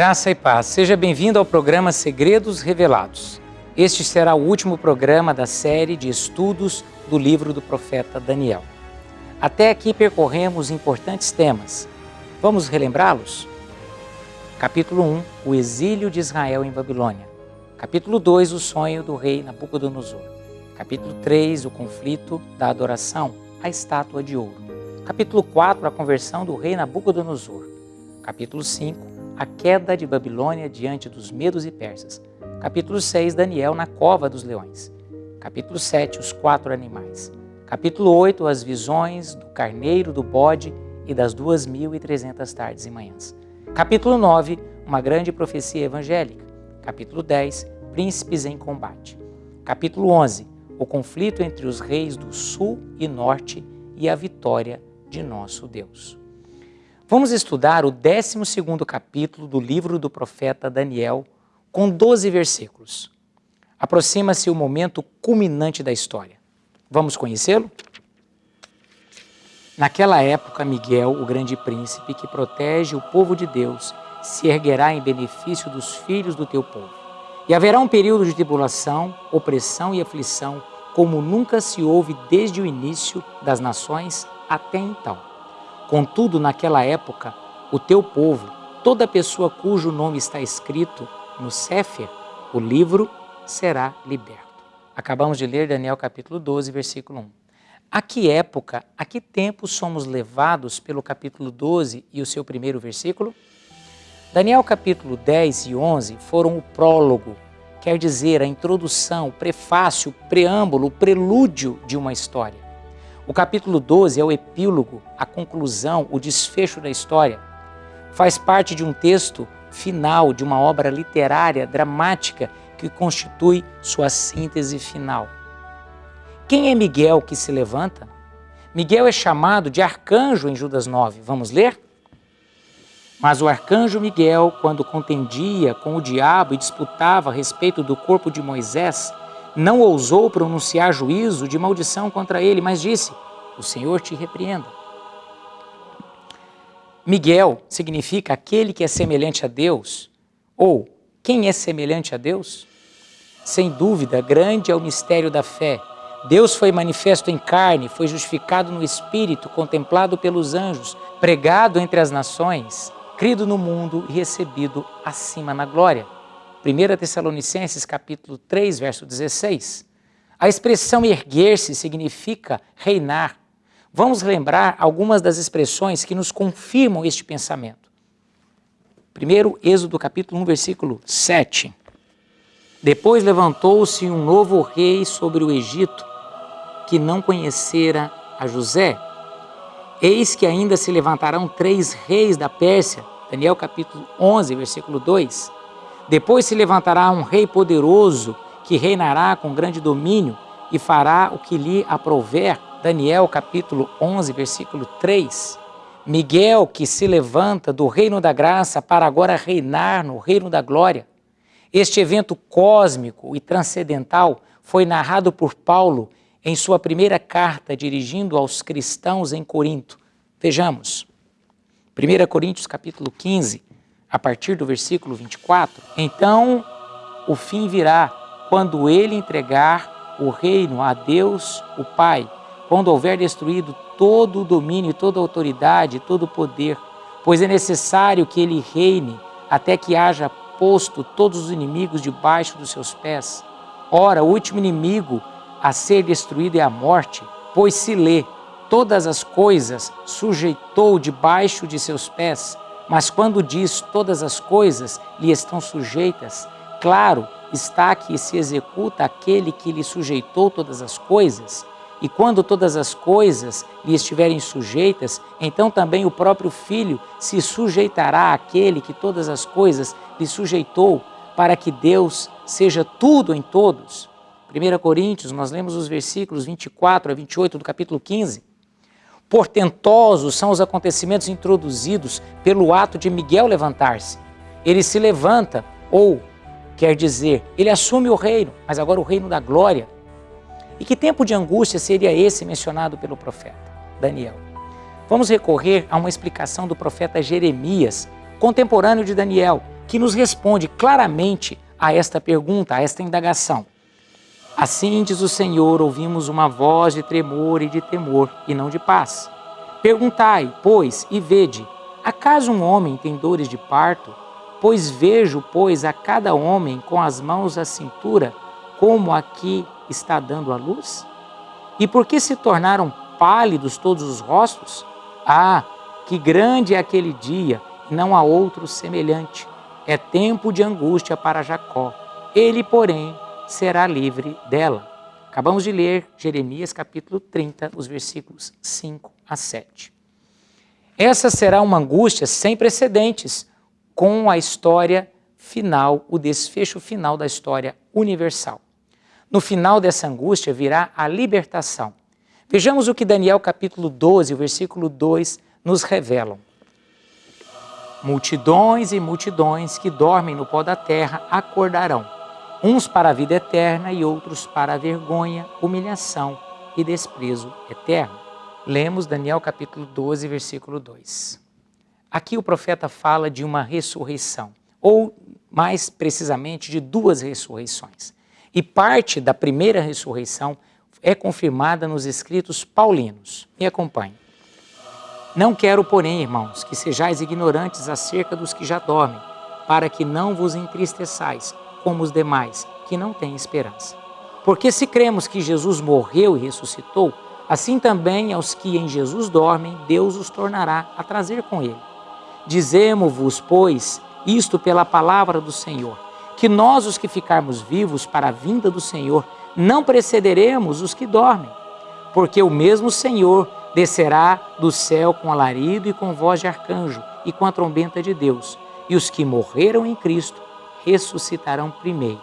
Graça e paz. Seja bem-vindo ao programa Segredos Revelados. Este será o último programa da série de estudos do livro do profeta Daniel. Até aqui percorremos importantes temas. Vamos relembrá-los? Capítulo 1, o exílio de Israel em Babilônia. Capítulo 2, o sonho do rei Nabucodonosor. Capítulo 3, o conflito da adoração à estátua de ouro. Capítulo 4, a conversão do rei Nabucodonosor. Capítulo 5, a queda de Babilônia diante dos medos e persas. Capítulo 6, Daniel na cova dos leões. Capítulo 7, os quatro animais. Capítulo 8, as visões do carneiro, do bode e das duas mil e trezentas tardes e manhãs. Capítulo 9, uma grande profecia evangélica. Capítulo 10, príncipes em combate. Capítulo 11, o conflito entre os reis do sul e norte e a vitória de nosso Deus. Vamos estudar o 12 capítulo do livro do profeta Daniel, com 12 versículos. Aproxima-se o momento culminante da história. Vamos conhecê-lo? Naquela época, Miguel, o grande príncipe que protege o povo de Deus, se erguerá em benefício dos filhos do teu povo. E haverá um período de tribulação, opressão e aflição, como nunca se houve desde o início das nações até então. Contudo, naquela época, o teu povo, toda pessoa cujo nome está escrito no Séfer, o livro, será liberto. Acabamos de ler Daniel capítulo 12, versículo 1. A que época, a que tempo somos levados pelo capítulo 12 e o seu primeiro versículo? Daniel capítulo 10 e 11 foram o prólogo, quer dizer, a introdução, o prefácio, o preâmbulo, o prelúdio de uma história. O capítulo 12 é o epílogo, a conclusão, o desfecho da história. Faz parte de um texto final de uma obra literária dramática que constitui sua síntese final. Quem é Miguel que se levanta? Miguel é chamado de arcanjo em Judas 9. Vamos ler? Mas o arcanjo Miguel, quando contendia com o diabo e disputava a respeito do corpo de Moisés, não ousou pronunciar juízo de maldição contra ele, mas disse: O Senhor te repreenda. Miguel significa aquele que é semelhante a Deus, ou quem é semelhante a Deus? Sem dúvida, grande é o mistério da fé. Deus foi manifesto em carne, foi justificado no Espírito, contemplado pelos anjos, pregado entre as nações, crido no mundo e recebido acima na glória. 1 Tessalonicenses capítulo 3, verso 16. A expressão erguer-se significa reinar. Vamos lembrar algumas das expressões que nos confirmam este pensamento. Primeiro, Êxodo capítulo 1, versículo 7. Depois levantou-se um novo rei sobre o Egito, que não conhecera a José. Eis que ainda se levantarão três reis da Pérsia. Daniel capítulo 11, versículo 2 depois se levantará um rei poderoso que reinará com grande domínio e fará o que lhe aprouver. Daniel capítulo 11, versículo 3. Miguel que se levanta do reino da graça para agora reinar no reino da glória. Este evento cósmico e transcendental foi narrado por Paulo em sua primeira carta dirigindo aos cristãos em Corinto. Vejamos. 1 Coríntios capítulo 15, a partir do versículo 24, então o fim virá quando ele entregar o reino a Deus, o Pai, quando houver destruído todo o domínio, toda a autoridade, todo o poder, pois é necessário que ele reine até que haja posto todos os inimigos debaixo dos seus pés. Ora, o último inimigo a ser destruído é a morte, pois se lê, todas as coisas sujeitou debaixo de seus pés. Mas quando diz todas as coisas lhe estão sujeitas, claro está que se executa aquele que lhe sujeitou todas as coisas. E quando todas as coisas lhe estiverem sujeitas, então também o próprio Filho se sujeitará àquele que todas as coisas lhe sujeitou, para que Deus seja tudo em todos. 1 Coríntios, nós lemos os versículos 24 a 28 do capítulo 15. Portentosos são os acontecimentos introduzidos pelo ato de Miguel levantar-se. Ele se levanta, ou, quer dizer, ele assume o reino, mas agora o reino da glória. E que tempo de angústia seria esse mencionado pelo profeta Daniel? Vamos recorrer a uma explicação do profeta Jeremias, contemporâneo de Daniel, que nos responde claramente a esta pergunta, a esta indagação. Assim diz o Senhor, ouvimos uma voz de tremor e de temor, e não de paz. Perguntai, pois, e vede, acaso um homem tem dores de parto? Pois vejo, pois, a cada homem com as mãos à cintura, como aqui está dando a luz? E por que se tornaram pálidos todos os rostos? Ah, que grande é aquele dia, não há outro semelhante. É tempo de angústia para Jacó. Ele, porém, será livre dela. Acabamos de ler Jeremias capítulo 30, os versículos 5 a 7. Essa será uma angústia sem precedentes com a história final, o desfecho final da história universal. No final dessa angústia virá a libertação. Vejamos o que Daniel capítulo 12, o versículo 2 nos revelam. Multidões e multidões que dormem no pó da terra acordarão, uns para a vida eterna e outros para a vergonha, humilhação e desprezo eterno. Lemos Daniel capítulo 12, versículo 2. Aqui o profeta fala de uma ressurreição, ou mais precisamente de duas ressurreições. E parte da primeira ressurreição é confirmada nos escritos paulinos. Me acompanhe. Não quero, porém, irmãos, que sejais ignorantes acerca dos que já dormem, para que não vos entristeçais, como os demais, que não têm esperança. Porque se cremos que Jesus morreu e ressuscitou, assim também aos que em Jesus dormem, Deus os tornará a trazer com ele. Dizemos-vos, pois, isto pela palavra do Senhor, que nós, os que ficarmos vivos para a vinda do Senhor, não precederemos os que dormem, porque o mesmo Senhor descerá do céu com alarido e com voz de arcanjo e com a trombeta de Deus, e os que morreram em Cristo ressuscitarão primeiro.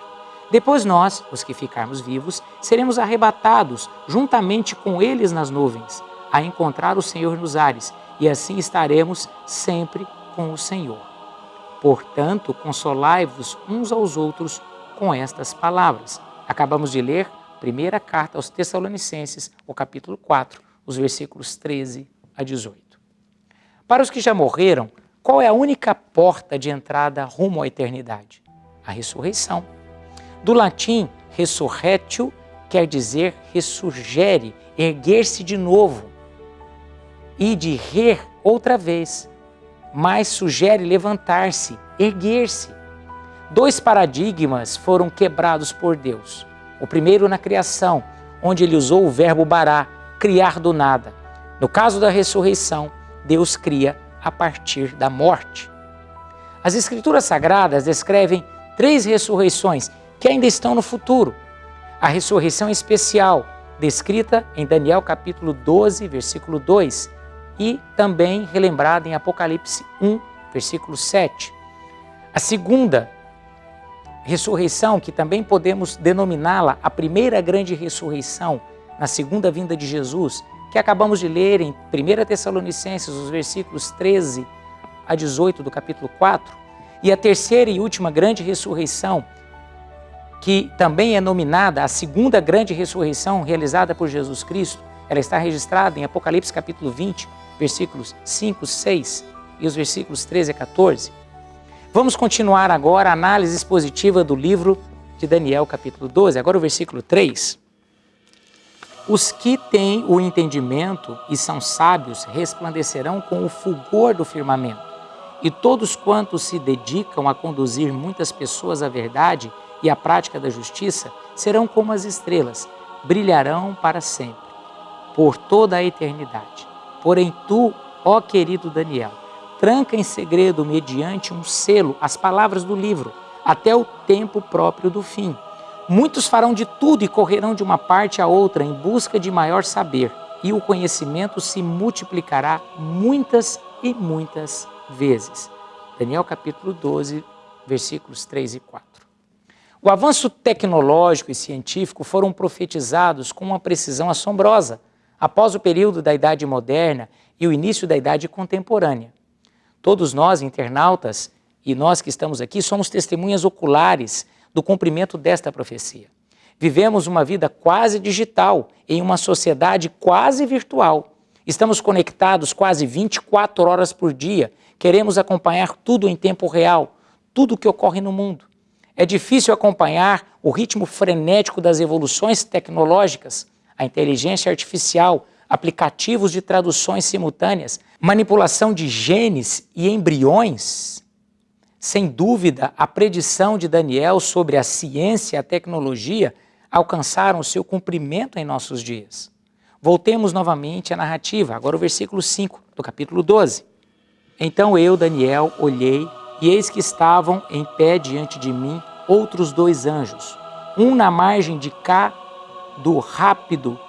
Depois nós, os que ficarmos vivos, seremos arrebatados juntamente com eles nas nuvens, a encontrar o Senhor nos ares, e assim estaremos sempre com o Senhor. Portanto, consolai-vos uns aos outros com estas palavras. Acabamos de ler primeira carta aos Tessalonicenses, o capítulo 4, os versículos 13 a 18. Para os que já morreram, qual é a única porta de entrada rumo à eternidade? A ressurreição. Do latim, resurretio quer dizer ressurgere, erguer-se de novo. E de rer outra vez, mas sugere levantar-se, erguer-se. Dois paradigmas foram quebrados por Deus. O primeiro na criação, onde ele usou o verbo bará, criar do nada. No caso da ressurreição, Deus cria a partir da morte. As Escrituras Sagradas descrevem três ressurreições que ainda estão no futuro. A ressurreição especial, descrita em Daniel capítulo 12, versículo 2, e também relembrada em Apocalipse 1, versículo 7. A segunda ressurreição, que também podemos denominá-la a primeira grande ressurreição na segunda vinda de Jesus, que acabamos de ler em 1 Tessalonicenses, os versículos 13 a 18 do capítulo 4, e a terceira e última grande ressurreição, que também é nominada a segunda grande ressurreição realizada por Jesus Cristo, ela está registrada em Apocalipse capítulo 20, versículos 5, 6 e os versículos 13 a 14. Vamos continuar agora a análise expositiva do livro de Daniel, capítulo 12, agora o versículo 3. Os que têm o entendimento e são sábios resplandecerão com o fulgor do firmamento, e todos quantos se dedicam a conduzir muitas pessoas à verdade e à prática da justiça serão como as estrelas, brilharão para sempre, por toda a eternidade. Porém, tu, ó querido Daniel, tranca em segredo, mediante um selo, as palavras do livro, até o tempo próprio do fim. Muitos farão de tudo e correrão de uma parte a outra em busca de maior saber, e o conhecimento se multiplicará muitas e muitas vezes. Daniel capítulo 12, versículos 3 e 4. O avanço tecnológico e científico foram profetizados com uma precisão assombrosa após o período da Idade Moderna e o início da Idade Contemporânea. Todos nós, internautas, e nós que estamos aqui, somos testemunhas oculares do cumprimento desta profecia. Vivemos uma vida quase digital, em uma sociedade quase virtual. Estamos conectados quase 24 horas por dia, queremos acompanhar tudo em tempo real, tudo o que ocorre no mundo. É difícil acompanhar o ritmo frenético das evoluções tecnológicas, a inteligência artificial, aplicativos de traduções simultâneas, manipulação de genes e embriões. Sem dúvida, a predição de Daniel sobre a ciência e a tecnologia alcançaram seu cumprimento em nossos dias. Voltemos novamente à narrativa, agora o versículo 5 do capítulo 12. Então eu, Daniel, olhei, e eis que estavam em pé diante de mim outros dois anjos, um na margem de cá do rápido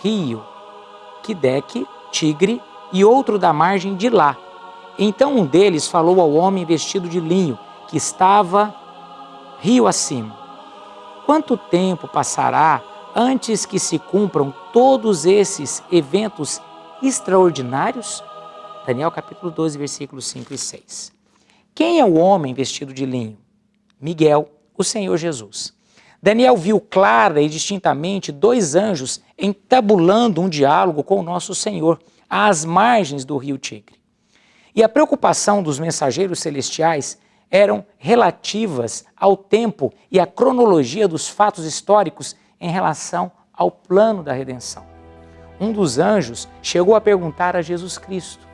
rio Quideque, Tigre, e outro da margem de lá. Então um deles falou ao homem vestido de linho, que estava rio acima. Quanto tempo passará antes que se cumpram todos esses eventos extraordinários? Daniel capítulo 12, versículos 5 e 6. Quem é o homem vestido de linho? Miguel, o Senhor Jesus. Daniel viu clara e distintamente dois anjos entabulando um diálogo com o nosso Senhor às margens do rio Tigre. E a preocupação dos mensageiros celestiais eram relativas ao tempo e à cronologia dos fatos históricos em relação ao plano da redenção. Um dos anjos chegou a perguntar a Jesus Cristo: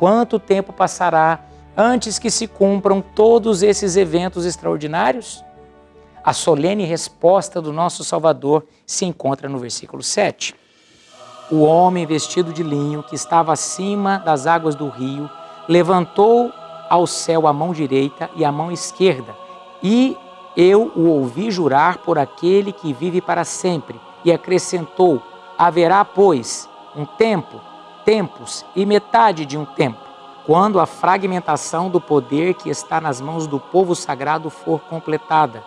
quanto tempo passará antes que se cumpram todos esses eventos extraordinários? A solene resposta do nosso Salvador se encontra no versículo 7. O homem vestido de linho, que estava acima das águas do rio, levantou ao céu a mão direita e a mão esquerda, e eu o ouvi jurar por aquele que vive para sempre, e acrescentou: Haverá, pois, um tempo, tempos e metade de um tempo, quando a fragmentação do poder que está nas mãos do povo sagrado for completada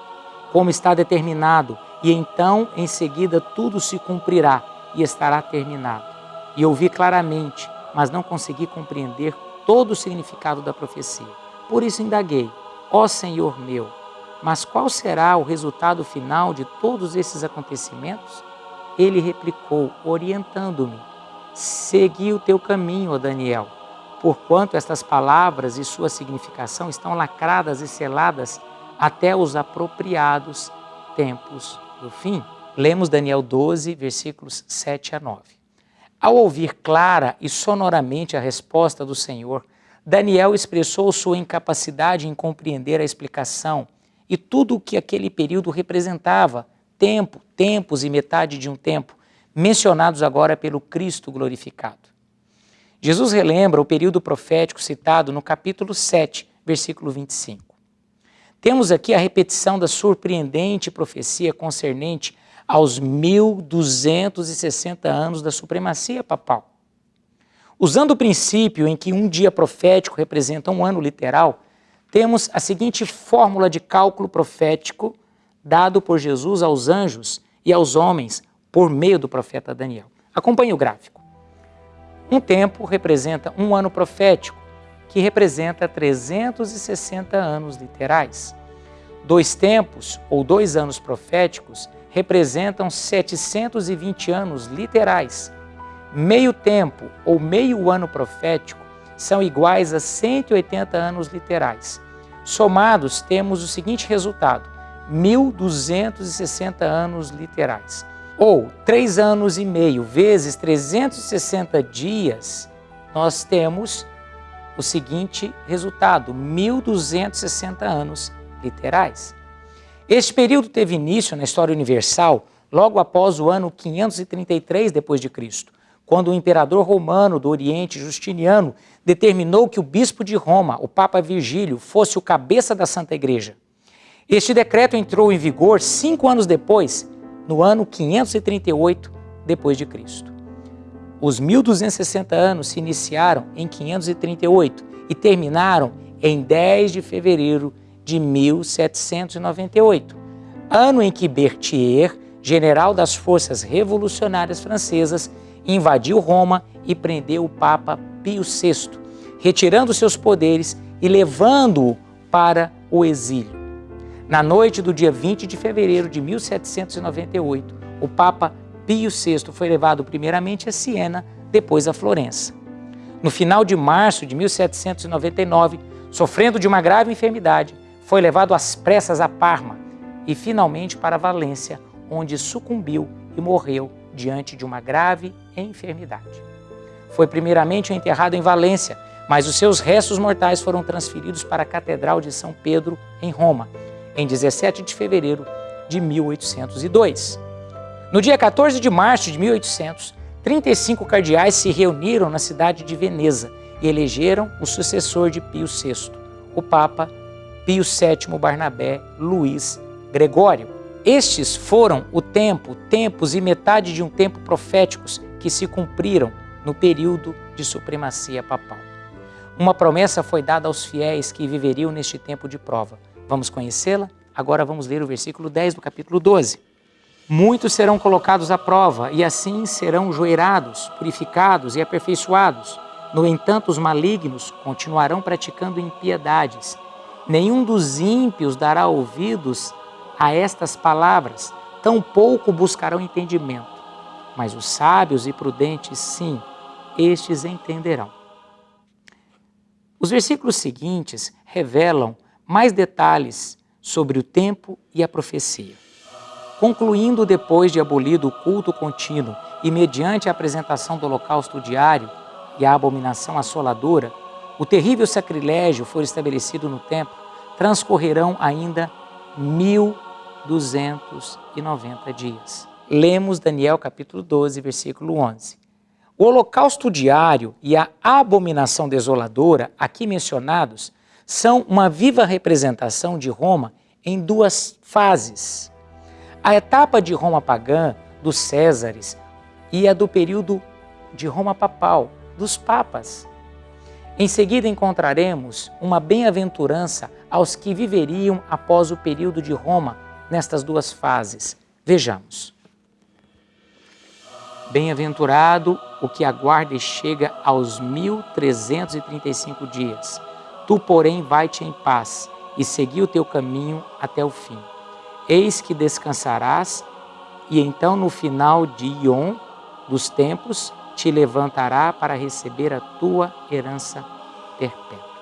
como está determinado, e então em seguida tudo se cumprirá e estará terminado. E ouvi claramente, mas não consegui compreender todo o significado da profecia. Por isso indaguei, ó Senhor meu, mas qual será o resultado final de todos esses acontecimentos? Ele replicou, orientando-me: Segui o teu caminho, ó Daniel, porquanto estas palavras e sua significação estão lacradas e seladas até os apropriados tempos do fim. Lemos Daniel 12, versículos 7 a 9. Ao ouvir clara e sonoramente a resposta do Senhor, Daniel expressou sua incapacidade em compreender a explicação e tudo o que aquele período representava, tempo, tempos e metade de um tempo, mencionados agora pelo Cristo glorificado. Jesus relembra o período profético citado no capítulo 7, versículo 25. Temos aqui a repetição da surpreendente profecia concernente aos 1260 anos da supremacia papal. Usando o princípio em que um dia profético representa um ano literal, temos a seguinte fórmula de cálculo profético dado por Jesus aos anjos e aos homens por meio do profeta Daniel. Acompanhe o gráfico. Um tempo representa um ano profético, que representa 360 anos literais. Dois tempos, ou dois anos proféticos, representam 720 anos literais. Meio tempo, ou meio ano profético, são iguais a 180 anos literais. Somados, temos o seguinte resultado: 1.260 anos literais. Ou três anos e meio vezes 360 dias, nós temos o seguinte resultado: 1.260 anos literais. Este período teve início na história universal logo após o ano 533 d.C., quando o imperador romano do Oriente, Justiniano, determinou que o bispo de Roma, o Papa Virgílio, fosse o cabeça da Santa Igreja. Este decreto entrou em vigor cinco anos depois, no ano 538 d.C. Os 1260 anos se iniciaram em 538 e terminaram em 10 de fevereiro de 1798, ano em que Berthier, general das forças revolucionárias francesas, invadiu Roma e prendeu o Papa Pio VI, retirando seus poderes e levando-o para o exílio. Na noite do dia 20 de fevereiro de 1798, o Papa Pio VI foi levado primeiramente a Siena, depois a Florença. No final de março de 1799, sofrendo de uma grave enfermidade, foi levado às pressas a Parma e finalmente para Valência, onde sucumbiu e morreu diante de uma grave enfermidade. Foi primeiramente enterrado em Valência, mas os seus restos mortais foram transferidos para a Catedral de São Pedro, em Roma, em 17 de fevereiro de 1802. No dia 14 de março de 1800, 35 cardeais se reuniram na cidade de Veneza e elegeram o sucessor de Pio VI, o Papa Pio VII Barnabé Luiz Gregório. Estes foram o tempo, tempos e metade de um tempo proféticos que se cumpriram no período de supremacia papal. Uma promessa foi dada aos fiéis que viveriam neste tempo de prova. Vamos conhecê-la? Agora vamos ler o versículo 10 do capítulo 12. Muitos serão colocados à prova e assim serão joeirados, purificados e aperfeiçoados. No entanto, os malignos continuarão praticando impiedades. Nenhum dos ímpios dará ouvidos a estas palavras, tampouco buscarão entendimento. Mas os sábios e prudentes, sim, estes entenderão. Os versículos seguintes revelam mais detalhes sobre o tempo e a profecia. Concluindo depois de abolido o culto contínuo e mediante a apresentação do holocausto diário e a abominação assoladora, o terrível sacrilégio for estabelecido no templo, transcorrerão ainda 1290 dias. Lemos Daniel capítulo 12, versículo 11. O holocausto diário e a abominação desoladora, aqui mencionados, são uma viva representação de Roma em duas fases. A etapa de Roma pagã, dos Césares, e a do período de Roma papal, dos papas. Em seguida encontraremos uma bem-aventurança aos que viveriam após o período de Roma nestas duas fases. Vejamos. Bem-aventurado o que aguarda e chega aos 1335 dias. Tu, porém, vai-te em paz e segui o teu caminho até o fim. Eis que descansarás, e então no final de Ion dos tempos te levantará para receber a tua herança perpétua.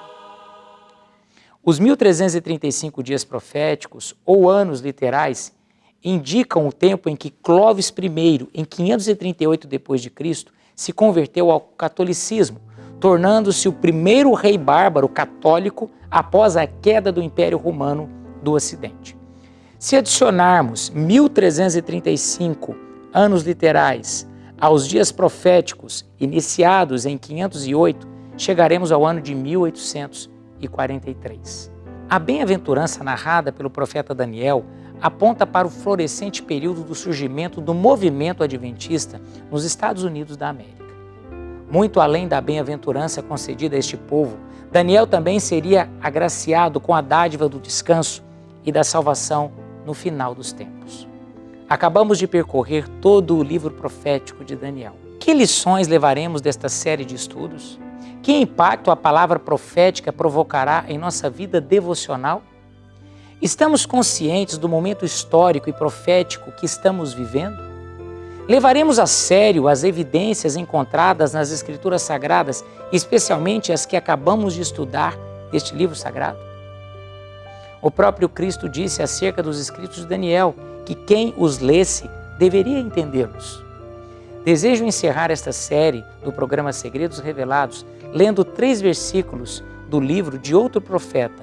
Os 1335 dias proféticos, ou anos literais, indicam o tempo em que Clovis I, em 538 d.C., se converteu ao catolicismo, tornando-se o primeiro rei bárbaro católico após a queda do Império Romano do Ocidente. Se adicionarmos 1335 anos literais aos dias proféticos iniciados em 508, chegaremos ao ano de 1843. A bem-aventurança narrada pelo profeta Daniel aponta para o florescente período do surgimento do movimento adventista nos Estados Unidos da América. Muito além da bem-aventurança concedida a este povo, Daniel também seria agraciado com a dádiva do descanso e da salvação no final dos tempos. Acabamos de percorrer todo o livro profético de Daniel. Que lições levaremos desta série de estudos? Que impacto a palavra profética provocará em nossa vida devocional? Estamos conscientes do momento histórico e profético que estamos vivendo? Levaremos a sério as evidências encontradas nas Escrituras Sagradas, especialmente as que acabamos de estudar deste livro sagrado? O próprio Cristo disse acerca dos escritos de Daniel que quem os lesse deveria entendê-los. Desejo encerrar esta série do programa Segredos Revelados lendo três versículos do livro de outro profeta,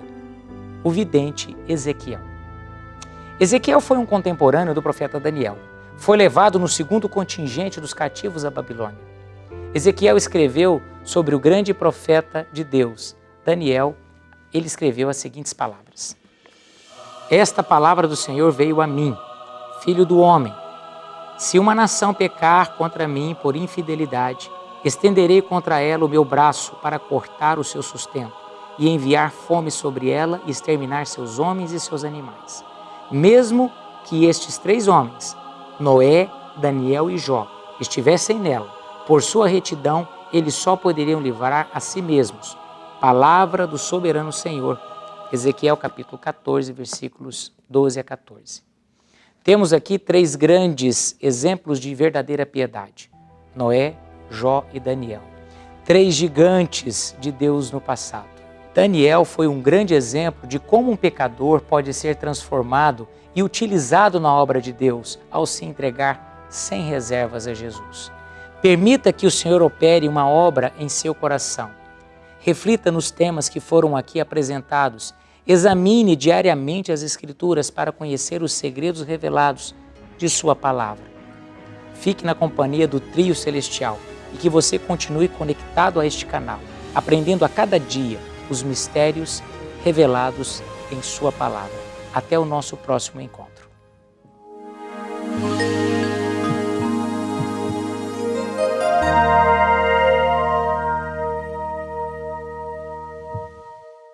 o vidente Ezequiel. Ezequiel foi um contemporâneo do profeta Daniel. Foi levado no segundo contingente dos cativos à Babilônia. Ezequiel escreveu sobre o grande profeta de Deus, Daniel. Ele escreveu as seguintes palavras: Esta palavra do Senhor veio a mim, filho do homem. Se uma nação pecar contra mim por infidelidade, estenderei contra ela o meu braço para cortar o seu sustento e enviar fome sobre ela e exterminar seus homens e seus animais. Mesmo que estes três homens, Noé, Daniel e Jó, estivessem nela, por sua retidão, eles só poderiam livrar a si mesmos. Palavra do soberano Senhor. Ezequiel capítulo 14, versículos 12 a 14. Temos aqui três grandes exemplos de verdadeira piedade: Noé, Jó e Daniel. Três gigantes de Deus no passado. Daniel foi um grande exemplo de como um pecador pode ser transformado e utilizado na obra de Deus ao se entregar sem reservas a Jesus. Permita que o Senhor opere uma obra em seu coração. Reflita nos temas que foram aqui apresentados. Examine diariamente as Escrituras para conhecer os segredos revelados de Sua palavra. Fique na companhia do Trio Celestial e que você continue conectado a este canal, aprendendo a cada dia os mistérios revelados em Sua palavra. Até o nosso próximo encontro.